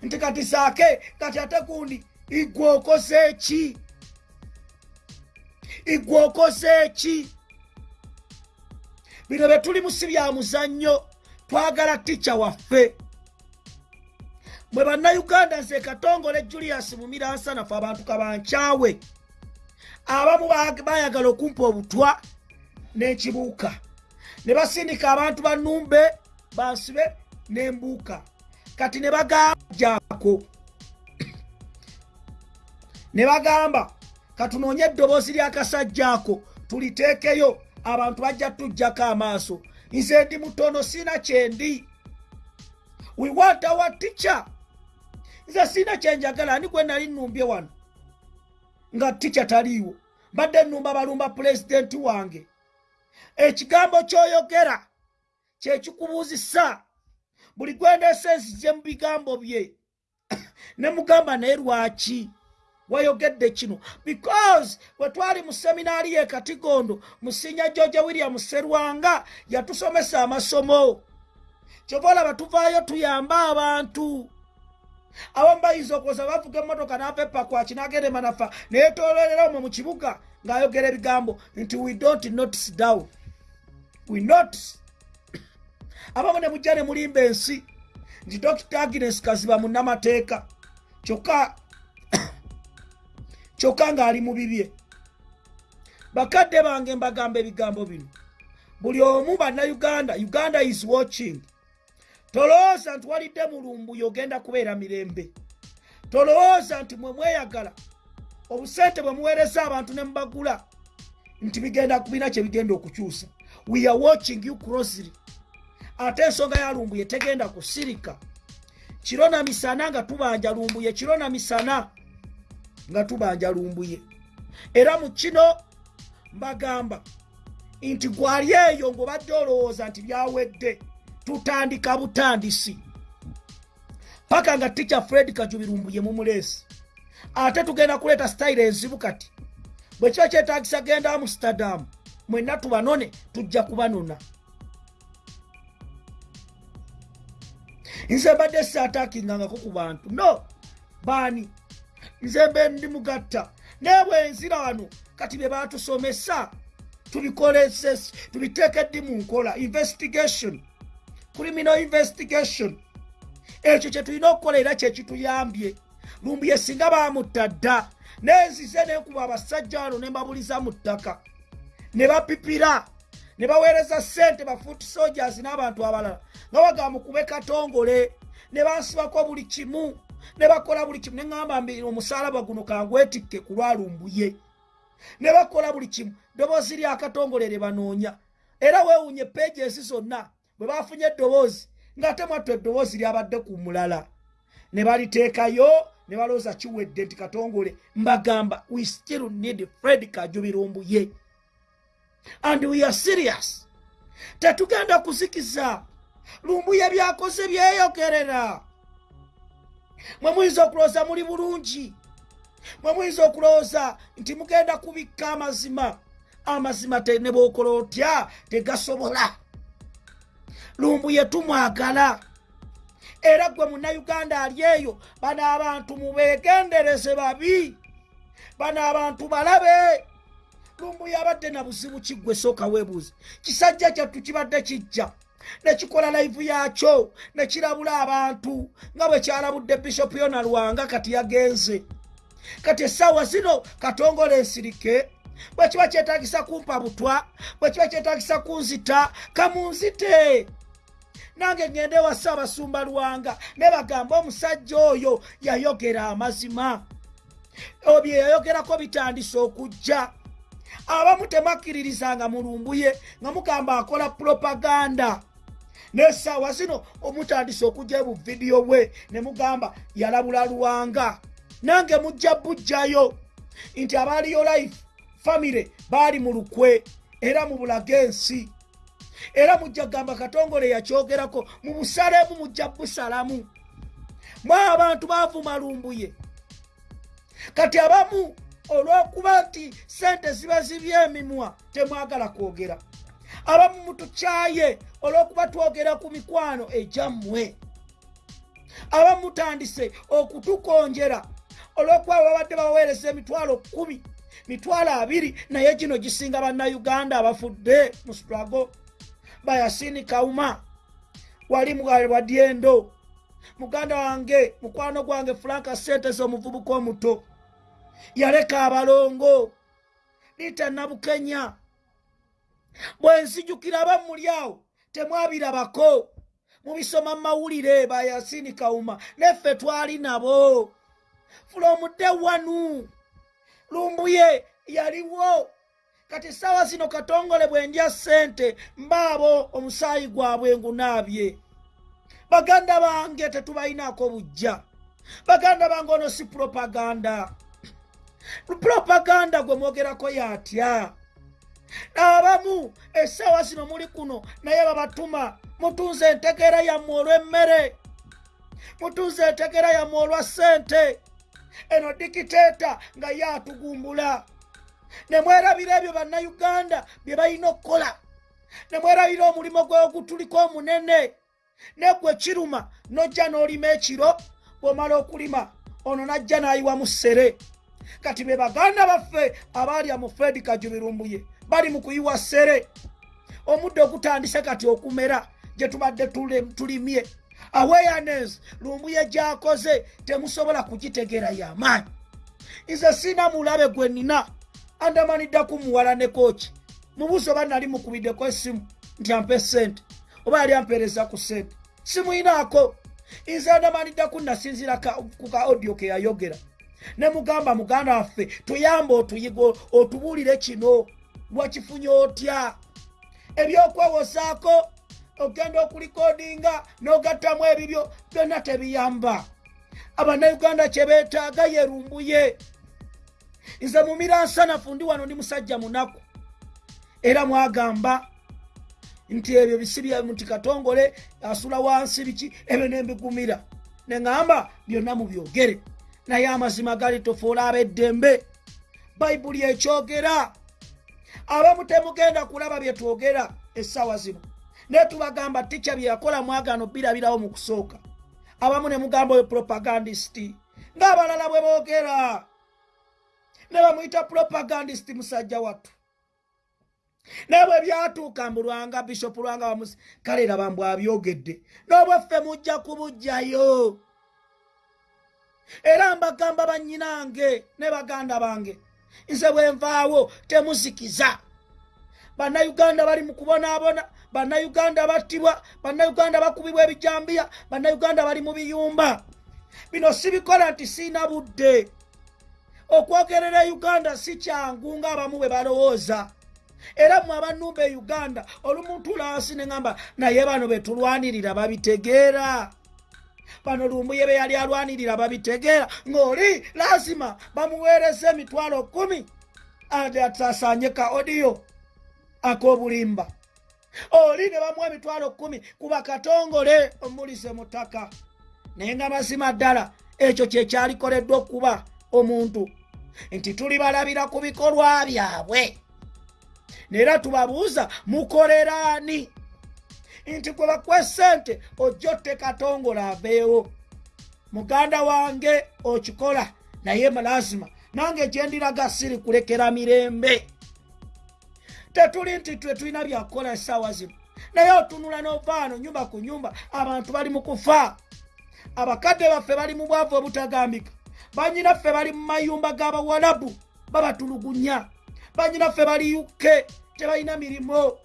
nti kati saake kati ate gundi igwe okoze eki igwe okoze eki bino bye tulimu si bya muzannyo twagala tica waffe. Mwe bannayuganda nze katongole julius mumiransanafu abantu kabankyawe abamu bayagala okumpa obutwa n'ekibuuka ne basindika abantu banumbe bansibe n'embuuka kati ne bagambajako ne bagamba katunoonye eddoboozi ly'akasajjaako tuliteekeyo abantu bajja tujjako amaaso. Nze ndi mutono siina kyendi. We want our teacher. Nze siina kyenjagala ani gwe nali nnumbye wano? Nga tica taliiwo. Mbadde nnumba balumba pulezidenti wange. Ekigambo ky'oyogera kyekikubuuzisa buli gwendesa enzije mu bigambo bye. Ne mugamba naye lwaki wayogedde kino? Because bwe twali mu seminaari ye katigondo musinya george william serwanga yatusomesa amasomo. Kyova olaba tuvaayo tuyambe abantu. Abamu bayinza okuoza bavuga emmotoka n'ava epakwaki n'agenda emanafa neyetoololera omwo mu kibuga ng'ayogera ebigambo nti we don't notice down. We notice abamu ne mujja ne mulimba ensi nti dr. Agnes kaziba munnamateeka kyokka kyokka ng'ali mu bibye. Bakadde bange mbagamba ebigambo bino. Buli omu bannayuganda uganda is watching. Tolowooza nti walidde mulumbuyo ogenda kubeera mirembe. Tolowooza nti mwe mweyagala obusente bwe muweereza abantu ne mubagula nti bigenda kubina kye bigenda okukyusa. We are watching you closely ate ensonga ya lumbuye tegenda kusirika. Kiro na misana nga tubanja lumbuye kiro na misana nga tubanja lumbuye era mu kino mbagamba nti gwali eyo ng'obadde olowooza nti byawedde tutandika butandisi. Paka nga tica fred kajubirumbuye mumuleesi ate tugenda kuleeta sitayiro enzibu kati. Bwe kiba kyetagisa genda amsterdam mwenna tubanone tujja kubanona nze mbadde saatakingangako ku bantu. No baani? Nze mbe ndi mugatta. Naye bwenzira wano kati bye batusomesa tubiteeke ddi mu nkola? Investigation. Criminal investigation. Ekyo kye tulina okukola era kyekituyambye lumbuye singa bamutta dda. Nenzize nenkuba abasajja wano ne mbabuliza mu ttaka. Ne bapipira ne baweereza ssente bafuuti soldiers n'abantu abalala. Nga bagamba mukube katongole. Ne bansibako buli kimu. Ne bakola buli kimu. Neŋŋamba mbi omusalaba guno kangwetikke ku lwalumbuye. Ne bakola buli kimu. Ddoboozi lyakatongole lye banoonya. Era weewunye peegi ezi zonna bwe bafunye eddoboozi ng'ate mwattu eddoboozi lyabadde ku mulala. Ne baliteekayo ne balowooza kiwedde nti katongole mbagamba we still need fred kajubirumbuye and we are serious. Tetugenda kuzikiza. Lumbuye byakoze byeyogerera mwe muyinza okulowooza muli bulungi? Mwe muyinza okulowooza nti mugenda kubikka amazima? Amazima te ne bwokola otya? Tegasobola. Lumbuye tumwagala. Era gwe munnayuganda ali eyo bano abantu mubeegendereze babi. Bano abantu balabe lumbuye abadde na buzibu kiggwe sooka weebuuze. Kisajja kyattu kibadde kijja nekikola laivu yakyo nekirabula abantu nga bwe kyalabudde bishopu yona lwanga kati yagenze. Kati essaawa zino katongola ensirike bwe kiba kyetagisa kumpa butwa bwe kiba kyetagisa kunzita kamunzite. Nange ngende wa ssaabasumba lwanga ne bagamba omusajja oyo yayogera amazima. Obye yayogerako bitandise okujja abamu temakkiririzanga mulumbuye nga mugamba akola propaganda. Nesaawa zino omutandise okujja ebuvidiyo bwe ne mugamba yalabula lwanga nange mujja bujjayo. Nti abaaliyo life famire baali mu lukwe era mu bulaga ensi. Era mujja kugamba katongole yakyogerako mu busalemu mujja busalamu. Mwe abantu baavuma lumbuye kati abamu olw'okuba nti sente ziba zibye emimwa temwagala kwogera. Abamu mutukyaye olw'okuba twogera ku mikwano egyammwe. Abamu mutandise okutukonjera olw'okuba babadde baweereza emitwalo kumi mitwalo abiri naye gino gisinga bannayuganda abafudde mu strago bayasini kauma wali mwadyendo muganda wange mukwano gwange franka sentese omuvubuka omuto yaleka abalongo liita nabukenya. Bwenzijukira bamuli awo temwabirabako. Mubisoma mumawulire bayasini kauma. Neffe twali nabo. Fulomudde wanu. Lumbuye yaliwo. Kati saawa zino katongole bwendya sente mbaabo omusaayi gwabwe ngunaabye baganda bange tetubalinako bujja baganda bange ono si propaganda propaganda gwe mwogerako yatya? Abamu essaawa zino muli kuno naye babatuma mutunze entegeera yammwe olw'emmere. Mutunze entegeera yammwe olwa ssente. Eno dikiteeta nga ye atugumbula ne mwerabira ebyo bannayuganda bye balina okukola. Ne mwerabira omulimo gwe ogutuliko omunene. Negwe kiruma nojja n'olima ekiro bw'omala okulima ono najja n'ayiwamu ssere kati be baganda baffe abaalya mu fredi kajubirumbuye bali mu kuyiwa ssere. Omuddo ogutandise kati okumera gye tubadde tulimye. Awareness lumbuye gyakoze temusobola kugitegeera y'amaanyi nze siina mulabe gwe nina andamaniddeku muwala ne kooki. Mubuuzi oba nali mukubiddeko essimu nti ampe sente oba yali ampeereza ku sente simuyinaako nze andamaniddeku nasinzira ku ka audio ke yayogera ne mugamba muganda waffe tuyambe otuyiga otubuulire kino. Lwakifunye otya? Ebyokwewozaako ogenda okulikodinga n'ogattamu ebibyo byonna tebiyamba. Abannayuganda kye beetaaga yerumbuye. Nze mumira nsanafu ndi wano ndi musajja munaku. Era mwagamba nti ebyo bisibya nti katongole asula wansi biki? Ebyo nembigumira neŋŋamba byonna mubyogere naye amazima gali tofuula ab'eddembe bayibuli ekyogera. Abamu temugenda kulaba bye twogera essaawa zino. Naye tubagamba ticca bye yakola mwagaano birabirawo mu kusooka. Abamu ne mugamba oyo propagandisiti ng'abalala bwe boogera. Ne bamuyita propagandisiti musajja wattu. Naye bwe byatuuka mbu lwanga bishopu lwanga bamusi kale raba mbw abyogedde n'obwaffe mujja kubujjayo era mbagamba bannyinange ne baganda bange. Nze bwe nvaawo temuzikiza. Bannayuganda bali mu kubonaabona bannayuganda battibwa bannayuganda bakubibwa ebijambiya bannayuganda bali mu biyumba. Bino sibikola nti siina budde. Okwogerera uganda si kyangu ng'abamu bwe balowooza. Era mmwe abannumba e uganda olumuntu lansi ne ŋŋamba naye bano be tulwanirira babitegeera bano lumbuye be yali alwanirira babitegeera ng'oli lazima bamuweereza emitwalo kumi atasanye ka odiyo ak'obulimba. Oli ne bamuwa emitwalo kumi kuba katongole omulise mu ttaka naye nga mazima ddala ekyo kyekyalikoleddwa okuba omuntu. Nti tuli balabira ku bikolwa byabwe. Neera tubabuuza mukoleraani nti gwe bakwe sente ojja otte katongole aveewo muganda wange okikola naye lazima nange gyendiraga siri kulekera mirembe. Tetuli nti twe tulina byakukola essaawa zino. Naye otunula n'ovaano nyumba ku nyumba abantu bali mu kufa. Abakadde baffe bali mu bwavu obutagambika. Banyinaffe bali mu mayumba g'abawalabu babatulugunya. Banyinaffe bali uke tebalina mirimu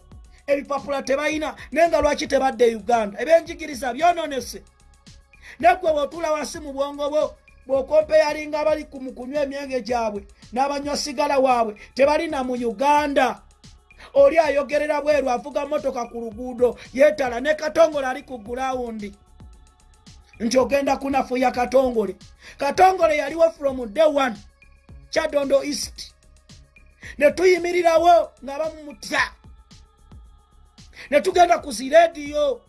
ebipapula tebalina naye nga lwaki tebadde uganda? Ebyenjigiriza byononese. Naggwe bwotula wansi mu bwongo bwo bw'okompeyalinga abali mu kunywa emyenge gyabwe n'abanywa sigala waabwe tebalina mu uganda. Oli ayogerera bweru avuga motoka ku luguudo yeetala ne katongole ali ku gulawundi nti ogenda kunafuya katongole. Katongole yaliwo from day one kyadondo east. Ne tuyimirirawo nga bamumutya ne tugenda ku zirediyo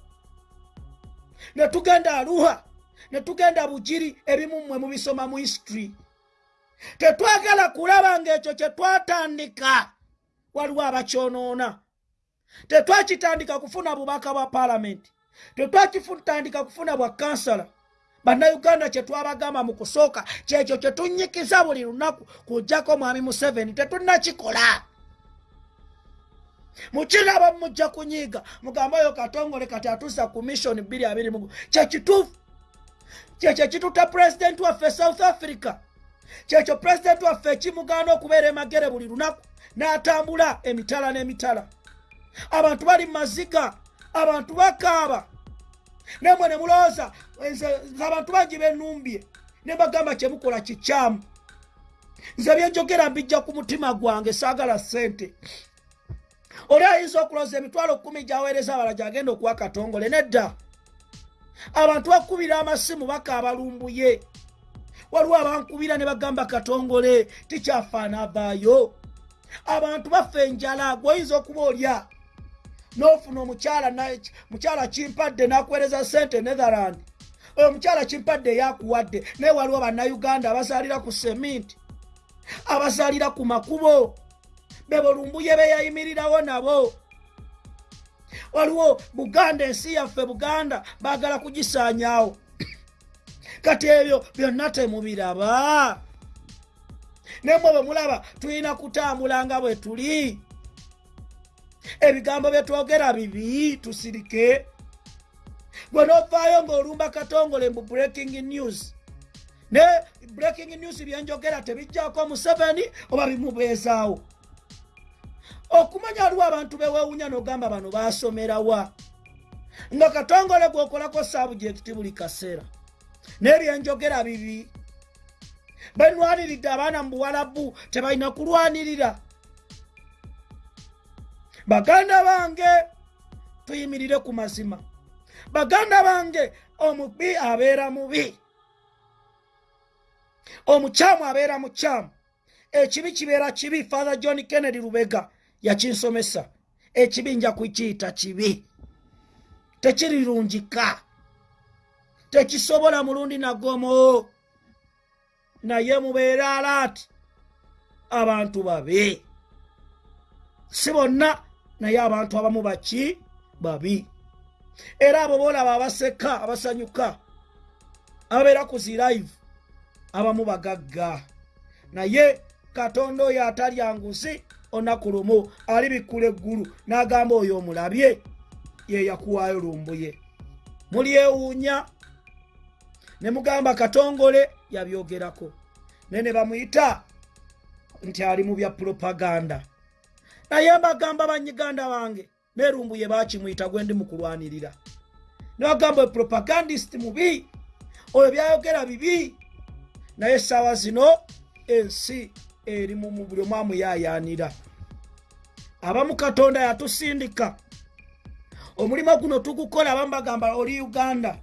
ne tugenda aluha. Ne tugenda bugiri ebimu mmwe mubisoma mu history. Tetwagala kulaba ngaekyo kye twatandika waliwo abakyonoona. Tetwakitandika kufuna bubaka bwa paalamenti tetwakitandika kufuna bwa kansala. Bannayuganda kye twabagamba mu kusooka kyekyo kye tunnyikiza buli lunaku kujjako mwami museveni tetunnakikola mukiraba mujja kunyiiga. Mugamba oyo katongole kati atuusa ku mission 2 kyekituufu kyekyo ekituta pulezidenti waffe south africa. Kyekyo pulezidenti waffe ekimugaana okubeera emagere buli lunaku n'atambula emitala n'emitala. Abantu bali mu maziga abantu bakaaba. Nemwe ne mulowooza nze abantu bangi benumbye ne bagamba kyemukola kikyamu. Nze byenjogera mbijja ku mutima gwange saagala ssente oli ayinza okulooza emitwalo kumi gyaweereza abala gyagenda okuwa katongole nedda. Abantu bakubira amasimu bakaaba lumbuye. Waliwo abankubira ne bagamba katongole tikyafaana avaayo. Abantu baffe enjala gweoyinza okuba olya? N'ofuna omukyala mukyala kimpadde n'akuweereza sente netherland oyo omukyala kimpadde yakuwadde naye waliwo bannayuganda abazaalira ku seminti abazaalira ku makubo bebolumbuye beyayimirirawo nabo. Waliwo buganda ensi yaffe buganda baagala kugisaanyaawo. Kati ebyo byonna temubiraba. Nemwe bwe mulaba tulina kutambula nga bwe tuli. Ebigambo bye twogera bibi tusirike. Gwe novaayo ng'olumba katongole mbu breaking news. Ne breaking news byenjogera tebijjako museveni oba bimubeezaawo okumanya waliwo abantu bewewunya n'ogamba bano basomerawa nga katongole gwokolako sabujekiti buli kaseera. N'ebyenjogera bibi. Benwaniridde abaana mu buwalabu tebalina kulwanirira. Baganda bange tuyimirire ku mazima. Baganda bange omubi abeera mubi. Omukyamu abeera mukyamu. Ekibi kibeera kibi father john kennedy lubega yakinsomesa ekibi nja kukiyita kibi tekirirungika tekisobola mulundi nagomo naye mubeere alaati abantu babe si bonna naye abantu abamu baki babi. Era abo boolaba abaseka abasanyuka ababeera ku zilive abamu bagagga. Naye katonda oyo atalya nguzi olunaku lumu alibikkula eggulu n'agamba oyo omulabye ye yakuwaayo lumbuye mulyewuunya ne mugamba katongole yabyogerako naye ne bamuyita nti ali mu bya propaganda. Naye mbagamba banyiganda bange nerumbuye bakimuyita gwe ndi mukulwanirira nebagamba propagandist mubi oyo byayogera bibi naye essaawa zino ensi eri mu buli omu amuyayanira abamu katonda yatusindika. Omulimo guno tugukola abamu bagamba oli uganda?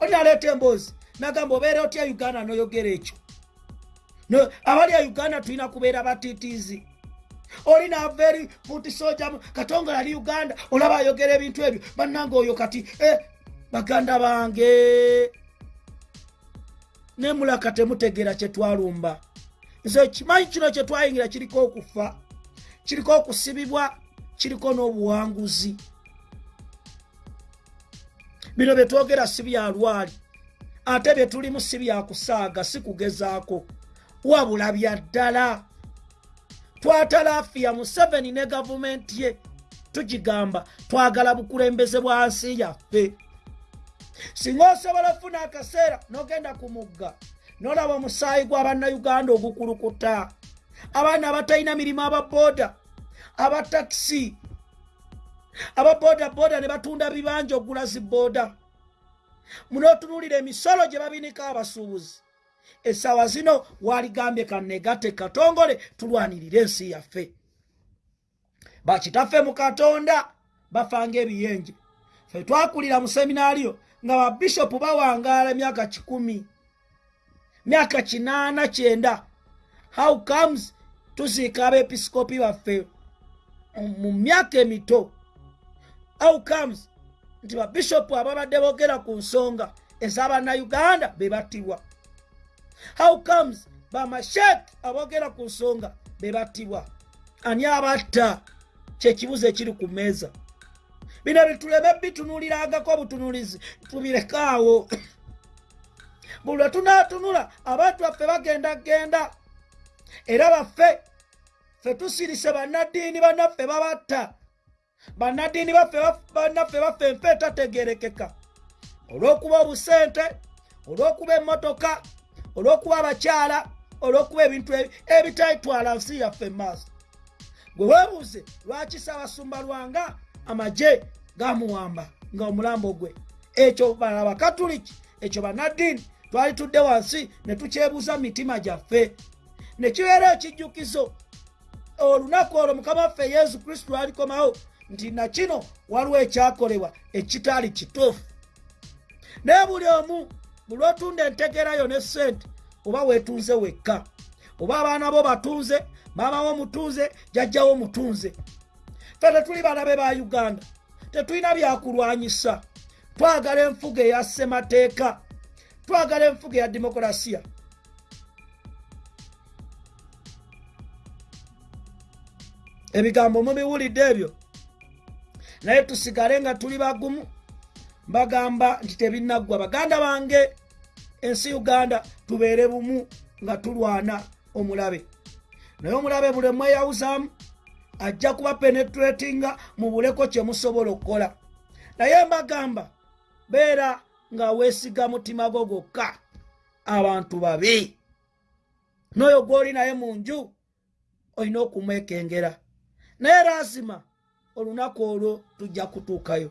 Olinaleeta emboozi nagamba obeera otya uganda? Noyogera ekyo. Abali a uganda tulina kubeera batiitiizi oli naava eri futi soja katongola ali uganda? Olaba ayogera ebintu ebyo. Bannanga oyo kati eh, baganda bange. Nemulaka temutegeera kyetwalumba nze kimanyi kino kyetwayingira kiriko okufa kiriko okusibibwa kiriko n'obuwanguzi. Bino byetwogera si byalwali ate byetulimu si byakusaaga si kugezaako wabula bya ddala. Twatalafiya museveni ne gavumenti ye tugigamba twagala bukulembeze bwa nsi yaffe. Singa osobola ofuna akaseera n'ogenda ku mugga n'olaba omusaayi gw'abannayuganda ogukulukuta abaana abatalina mirimu ababooda abatakisi ababoodaboda ne batunda bibanja ogula zibooda munootunulira emisolo gye babinika abasuubuzi. Essaawa zino waligambye kanegate katongole tulwanirire ensi yaffe. Bakitaffe mu katonda bafanga ebiyenje. Fe twakulira mu seminaariyo nga babishopu bawangaala emyaka kikumi myaka kinaana kyenda. How comes tuziika abeepisikopi baffe? Mu myaka emito. How comes nti babishopu ababadde boogera ku nsonga ez'abannayuganda be battibwa how comes bamashek aboogera ku nsonga be battibwa ani abatta kyekibuzo ekiri ku mmeeza? Bino bituleme bitunulirangako obutunulizi tubirekaawo buli lwe tunaatunula abantu baffe bagenda genda. Era baffe ffe tusirise bannaddiini bannaffe babatta. Bannaddiini bannaffe baffe nfe etategerekeka olw'okuba obusente olw'okuba emmotoka olw'okuba abakyala olw'okuba ebintu ebitaitwala nsi yaffe emaaso gwe weebuuze lwaki saabasumba lwanga amagye gamuwamba nga omulambo gwe? Ekyo abakatuliki ekyo bannaddiini twali tudde wansi ne tukyebuuza mitima gyaffe. Ne kibeera ekijjukizo. Olunaku olwo mukama waffe yesu kristo alikomawo nti nakino waliwo ekyakolebwa ekitaali kituufu. Naye buli omu buli otunda entegerayo ne sente oba weetunze wekka oba abaana bo batunze maama wo mutunze jajjawo mutunze. Ffe tetuli balabe ba uganda tetulina byakulwanyisa twagala enfuga eya ssemateeka twagala enfuga eya demokolasiya ebigambo mubiwulidde ebyo. Naye tusigale nga tuli bagumu mbagamba nti tebinaggwa baganda bange ensi uganda tubeere bumu nga tulwana omulabe. Naye omulabe buli mweyawuzaamu ajja kuba penetratinga mubuleko kyemusobola okukola. Naye mbagamba beera nga weesiga mutima gwo gwokka abantu babi n'oyo gw'oli naye mu nju olina okumwekengera. Naye lazima olunaku olwo tujja kutuukayo.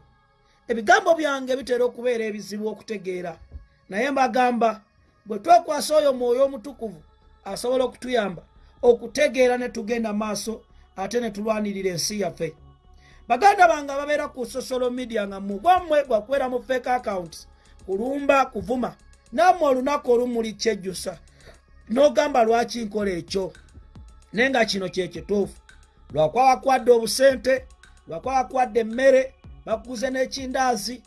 Ebigambo byange bitera okubeera ebizibu okutegeera. Naye mbagamba bwe twekwasa oyo mwoyo omutukuvu asobola okutuyamba okutegeera ne tugenda maaso ate ne tulwanirira ensi yaffe. Baganda bange ababeera ku social media nga mugwammwe gwakubeera mu fake accounts kulumba kuvuma. Nammwe olunaku olumuli kyejjusa. N'ogamba lwaki nkola ekyo? Naye nga kino kyekituufu lwakuba bakwadde obusente lwakuba bakwadde emmere bakuguze n'ekindaazi.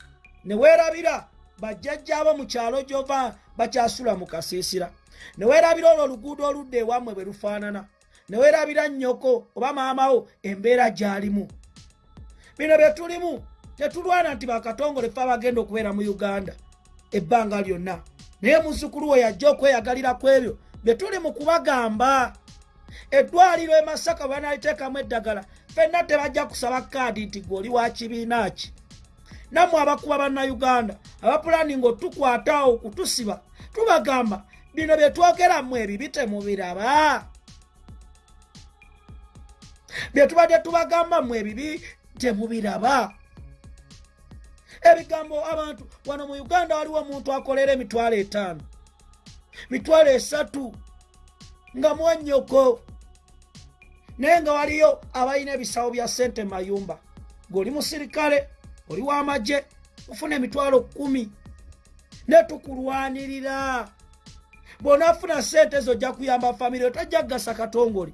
Ne weerabira bajjajjaabo mu kyalo gyova bakyasula mu kasiisira. Ne weerabira olwo oluguudo oludda ewammwe bwe lufaanana. Newerabira nnyoko oba maamawo embeera gy'alimu. Bino bye tulimu. Tetulwana nti bakatongole fe abagenda okubeera mu uganda ebbanga lyonna. Naye muzukulu we yajja okweyagalira ku ebyo bye tuli mu kubagamba. Eddwaliro e masaka bwe banaliteekamu eddagala fenna tebajja kusaba kaadi nti gweoli wa kibiina ki? Nammwe abakuba bannayuganda abapulaninga otukwataawo okutusiba tubagamba bino bye twogeramu ebibi temubiraba. Bye tubadde tubagambamu ebibi temubiraba ebigambo abantu wano mu uganda waliwo omuntu akolera emitwalo etaano. Mitwalo esatu nga mwanyoko. Naye nga waliyo abalina ebisawo bya sente mayumba. Ng'oli musirikale oli w'amagye ofuna emitwalo kumi ne tukulwanirira. Bw'onaafuna sente ezo ojja kuyamba famire otajja kugasa katongole.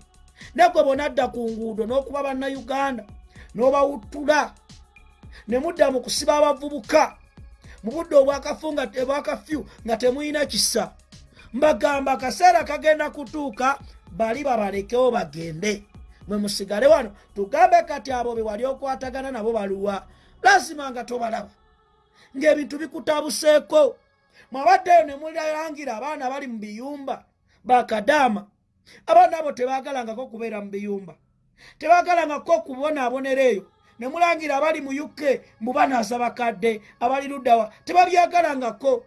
Negwe bw'onadda ku nguudo n'okuba bannayuganda n'obawuttula ne mudda mu kusiba abavubuka. Mu budde obwakafunga obwakafyu nga temulina kisa. Mbagamba akaseera kagenda kutuuka bali babalekewo bagende. Mwe musigale wano tugambe kati abo be wali okwatagana nabo baluwa. Lazima nga tobalaba. Ng'ebintu bikutabuseeko mwabaddeyo ne mulangira abaana bali mu biyumba bakadaama abaana abo tebaagalangako kubeera mu biyumba. Tebaagalangako kubonaabonera eyo ne mulangira abali mu uk mubanaasa bakadde abali luddawa tebabyagalangako.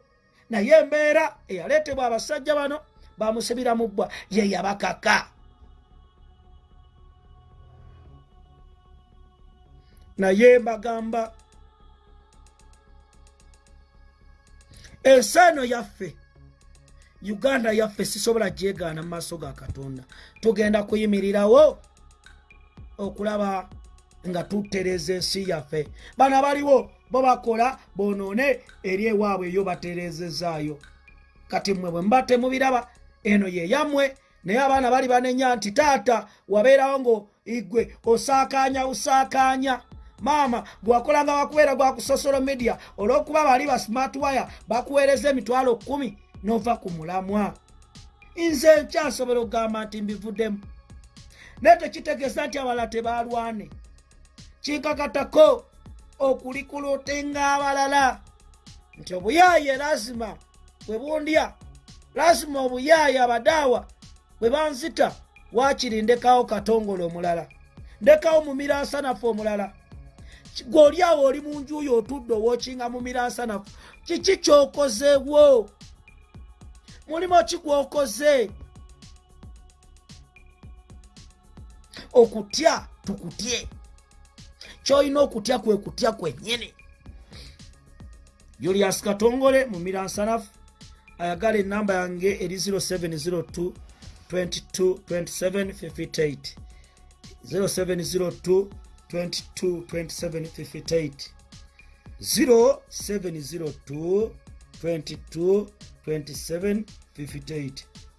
Naye embeera eyaleetebwa abasajja bano bamusibira mu bbwa ye yabakaka. Naye mbagamba ensi eno yaffe uganda yaffe sisobola gyegaana mu maaso ga katonda. Tugenda kuyimirirawo okulaba nga tutereza ensi yaffe. Bano abaliwo bo bakola bonoone eri ewaabwe eyo baterezezaayo kati mmwe bwe muba temubiraba eno ye yammwe naye abaana bali banenya nti taata wabeerawo ngo igwe osaakaanya usaakaanya maama gwakolanga bakubeera gwa ku social media olw'okuba bali ba smart wire bakuweereza emitwalo kumi n'ova ku mulamwa. Nze nkyasobola okugamba nti mbivuddemu. Naye tekitegeeza nti abalala tebalwane kinkakatako okulikulutenga abalala. Nti obuyaaye lazima bwe bundya lazima obuyaaye abadaawa bwe banzita waakiri ndekawo katongole omulala. Ndekawo mumiransanafu omulala. Gweoli awo oli mu njuyo otudde owookinga mumiransanafu kiki kyokozeewo mulimu ki gwokoze? Okutya tukutye kyolina okutya kwe kutya kwennyini julius katongole mumiransanafu ayagala enamba yange eri 0702 222758 0702 222758 0702 222758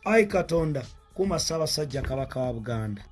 ayi katonda kuma ssaabasajja kabaka wa buganda